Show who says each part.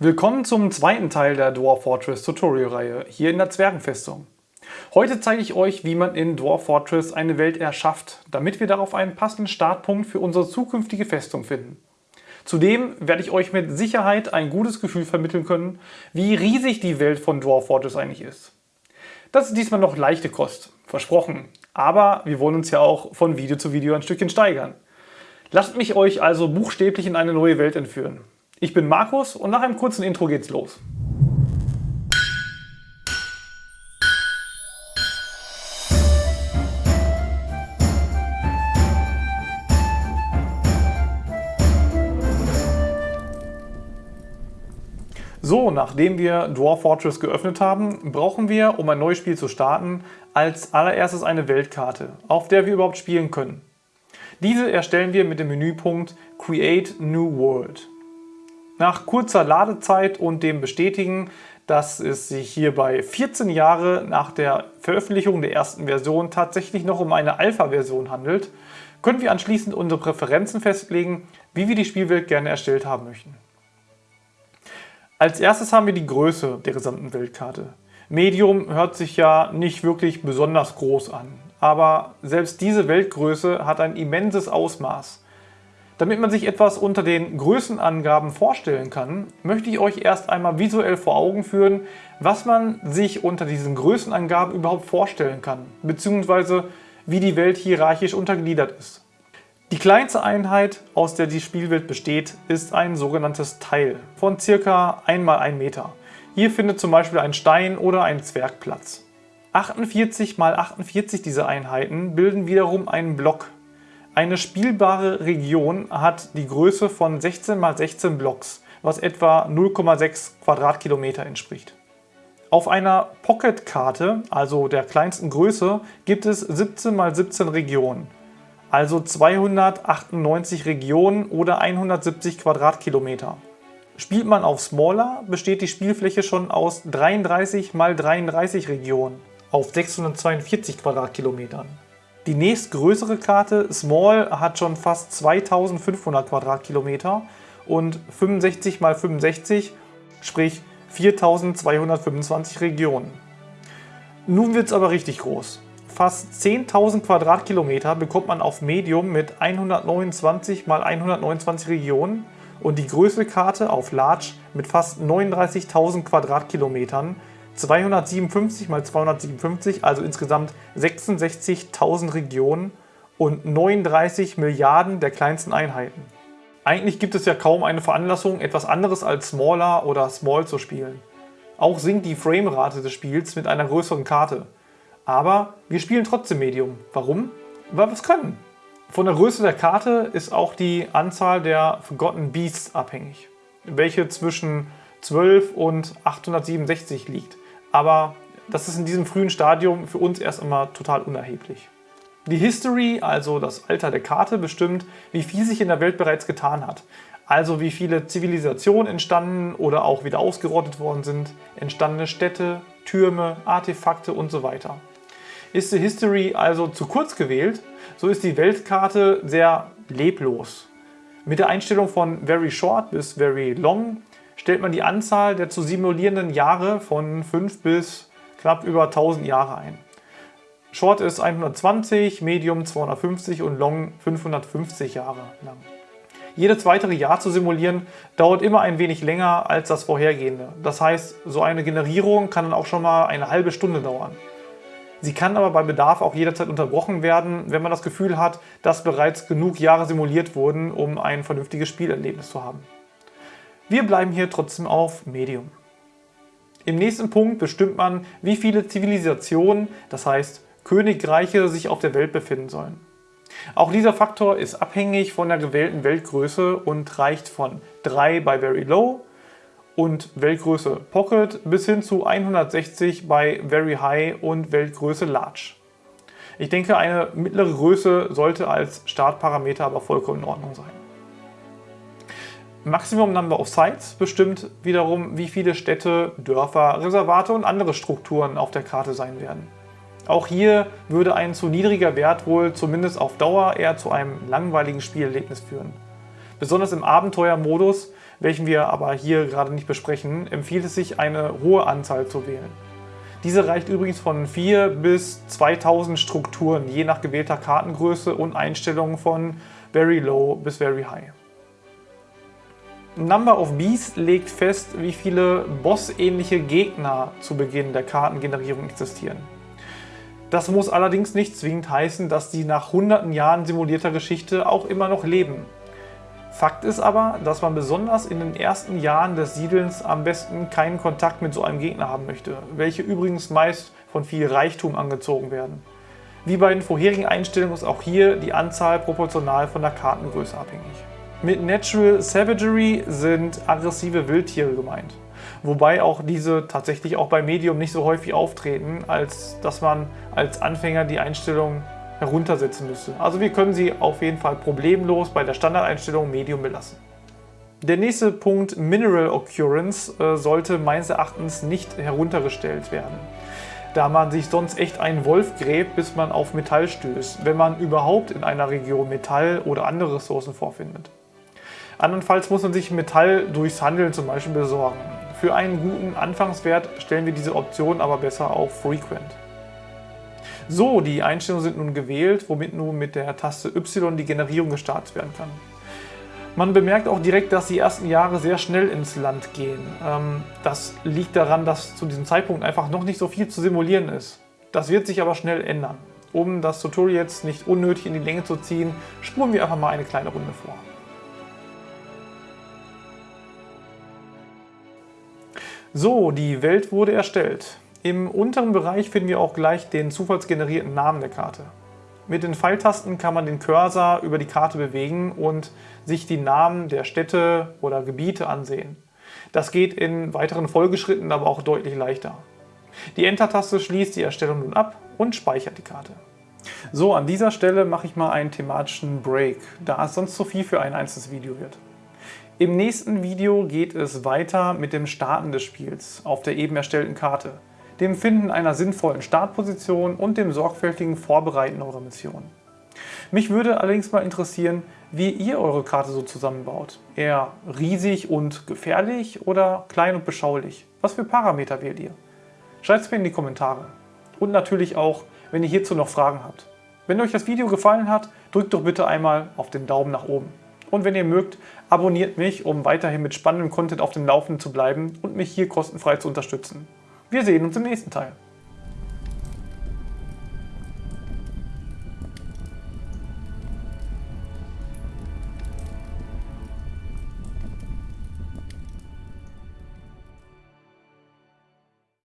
Speaker 1: Willkommen zum zweiten Teil der Dwarf Fortress Tutorial-Reihe hier in der Zwergenfestung. Heute zeige ich euch, wie man in Dwarf Fortress eine Welt erschafft, damit wir darauf einen passenden Startpunkt für unsere zukünftige Festung finden. Zudem werde ich euch mit Sicherheit ein gutes Gefühl vermitteln können, wie riesig die Welt von Dwarf Fortress eigentlich ist. Das ist diesmal noch leichte Kost, versprochen, aber wir wollen uns ja auch von Video zu Video ein Stückchen steigern. Lasst mich euch also buchstäblich in eine neue Welt entführen. Ich bin Markus und nach einem kurzen Intro geht's los. So, nachdem wir Dwarf Fortress geöffnet haben, brauchen wir, um ein neues Spiel zu starten, als allererstes eine Weltkarte, auf der wir überhaupt spielen können. Diese erstellen wir mit dem Menüpunkt Create New World. Nach kurzer Ladezeit und dem Bestätigen, dass es sich hierbei 14 Jahre nach der Veröffentlichung der ersten Version tatsächlich noch um eine Alpha-Version handelt, können wir anschließend unsere Präferenzen festlegen, wie wir die Spielwelt gerne erstellt haben möchten. Als erstes haben wir die Größe der gesamten Weltkarte. Medium hört sich ja nicht wirklich besonders groß an, aber selbst diese Weltgröße hat ein immenses Ausmaß. Damit man sich etwas unter den Größenangaben vorstellen kann, möchte ich euch erst einmal visuell vor Augen führen, was man sich unter diesen Größenangaben überhaupt vorstellen kann, beziehungsweise wie die Welt hierarchisch untergliedert ist. Die kleinste Einheit, aus der die Spielwelt besteht, ist ein sogenanntes Teil von ca. 1 x 1 Meter. Hier findet zum Beispiel ein Stein oder ein Zwerg Platz. 48 x 48 dieser Einheiten bilden wiederum einen Block, eine spielbare Region hat die Größe von 16 x 16 Blocks, was etwa 0,6 Quadratkilometer entspricht. Auf einer Pocket-Karte, also der kleinsten Größe, gibt es 17 x 17 Regionen, also 298 Regionen oder 170 Quadratkilometer. Spielt man auf Smaller, besteht die Spielfläche schon aus 33 x 33 Regionen auf 642 Quadratkilometern. Die nächstgrößere Karte, Small, hat schon fast 2500 Quadratkilometer und 65 x 65, sprich 4225 Regionen. Nun wird es aber richtig groß. Fast 10.000 Quadratkilometer bekommt man auf Medium mit 129 x 129 Regionen und die größte Karte auf Large mit fast 39.000 Quadratkilometern 257 mal 257, also insgesamt 66.000 Regionen und 39 Milliarden der kleinsten Einheiten. Eigentlich gibt es ja kaum eine Veranlassung, etwas anderes als Smaller oder Small zu spielen. Auch sinkt die Framerate des Spiels mit einer größeren Karte. Aber wir spielen trotzdem Medium. Warum? Weil wir es können. Von der Größe der Karte ist auch die Anzahl der Forgotten Beasts abhängig, welche zwischen 12 und 867 liegt aber das ist in diesem frühen Stadium für uns erst einmal total unerheblich. Die History, also das Alter der Karte, bestimmt, wie viel sich in der Welt bereits getan hat. Also wie viele Zivilisationen entstanden oder auch wieder ausgerottet worden sind, entstandene Städte, Türme, Artefakte und so weiter. Ist die History also zu kurz gewählt, so ist die Weltkarte sehr leblos. Mit der Einstellung von Very Short bis Very Long stellt man die Anzahl der zu simulierenden Jahre von 5 bis knapp über 1000 Jahre ein. Short ist 120, Medium 250 und Long 550 Jahre lang. Jedes weitere Jahr zu simulieren dauert immer ein wenig länger als das vorhergehende. Das heißt, so eine Generierung kann dann auch schon mal eine halbe Stunde dauern. Sie kann aber bei Bedarf auch jederzeit unterbrochen werden, wenn man das Gefühl hat, dass bereits genug Jahre simuliert wurden, um ein vernünftiges Spielerlebnis zu haben. Wir bleiben hier trotzdem auf Medium. Im nächsten Punkt bestimmt man, wie viele Zivilisationen, das heißt Königreiche, sich auf der Welt befinden sollen. Auch dieser Faktor ist abhängig von der gewählten Weltgröße und reicht von 3 bei Very Low und Weltgröße Pocket bis hin zu 160 bei Very High und Weltgröße Large. Ich denke, eine mittlere Größe sollte als Startparameter aber vollkommen in Ordnung sein. Maximum Number of Sites bestimmt wiederum, wie viele Städte, Dörfer, Reservate und andere Strukturen auf der Karte sein werden. Auch hier würde ein zu niedriger Wert wohl zumindest auf Dauer eher zu einem langweiligen Spielerlebnis führen. Besonders im Abenteuermodus welchen wir aber hier gerade nicht besprechen, empfiehlt es sich, eine hohe Anzahl zu wählen. Diese reicht übrigens von 4 bis 2000 Strukturen, je nach gewählter Kartengröße und Einstellungen von Very Low bis Very High. Number of Bees legt fest, wie viele bossähnliche Gegner zu Beginn der Kartengenerierung existieren. Das muss allerdings nicht zwingend heißen, dass die nach hunderten Jahren simulierter Geschichte auch immer noch leben. Fakt ist aber, dass man besonders in den ersten Jahren des Siedelns am besten keinen Kontakt mit so einem Gegner haben möchte, welche übrigens meist von viel Reichtum angezogen werden. Wie bei den vorherigen Einstellungen ist auch hier die Anzahl proportional von der Kartengröße abhängig. Mit Natural Savagery sind aggressive Wildtiere gemeint. Wobei auch diese tatsächlich auch bei Medium nicht so häufig auftreten, als dass man als Anfänger die Einstellung heruntersetzen müsste. Also wir können sie auf jeden Fall problemlos bei der Standardeinstellung Medium belassen. Der nächste Punkt Mineral Occurrence äh, sollte meines Erachtens nicht heruntergestellt werden, da man sich sonst echt einen Wolf gräbt, bis man auf Metall stößt, wenn man überhaupt in einer Region Metall oder andere Ressourcen vorfindet. Andernfalls muss man sich Metall durchs Handeln zum Beispiel besorgen. Für einen guten Anfangswert stellen wir diese Option aber besser auf Frequent. So, die Einstellungen sind nun gewählt, womit nun mit der Taste Y die Generierung gestartet werden kann. Man bemerkt auch direkt, dass die ersten Jahre sehr schnell ins Land gehen. Ähm, das liegt daran, dass zu diesem Zeitpunkt einfach noch nicht so viel zu simulieren ist. Das wird sich aber schnell ändern. Um das Tutorial jetzt nicht unnötig in die Länge zu ziehen, spuren wir einfach mal eine kleine Runde vor. So, die Welt wurde erstellt. Im unteren Bereich finden wir auch gleich den zufallsgenerierten Namen der Karte. Mit den Pfeiltasten kann man den Cursor über die Karte bewegen und sich die Namen der Städte oder Gebiete ansehen. Das geht in weiteren Folgeschritten aber auch deutlich leichter. Die Enter-Taste schließt die Erstellung nun ab und speichert die Karte. So, an dieser Stelle mache ich mal einen thematischen Break, da es sonst zu viel für ein einzelnes Video wird. Im nächsten Video geht es weiter mit dem Starten des Spiels auf der eben erstellten Karte, dem Finden einer sinnvollen Startposition und dem sorgfältigen Vorbereiten eurer Mission. Mich würde allerdings mal interessieren, wie ihr eure Karte so zusammenbaut. Eher riesig und gefährlich oder klein und beschaulich? Was für Parameter wählt ihr? Schreibt es mir in die Kommentare. Und natürlich auch, wenn ihr hierzu noch Fragen habt. Wenn euch das Video gefallen hat, drückt doch bitte einmal auf den Daumen nach oben. Und wenn ihr mögt, abonniert mich, um weiterhin mit spannendem Content auf dem Laufenden zu bleiben und mich hier kostenfrei zu unterstützen. Wir sehen uns im nächsten Teil.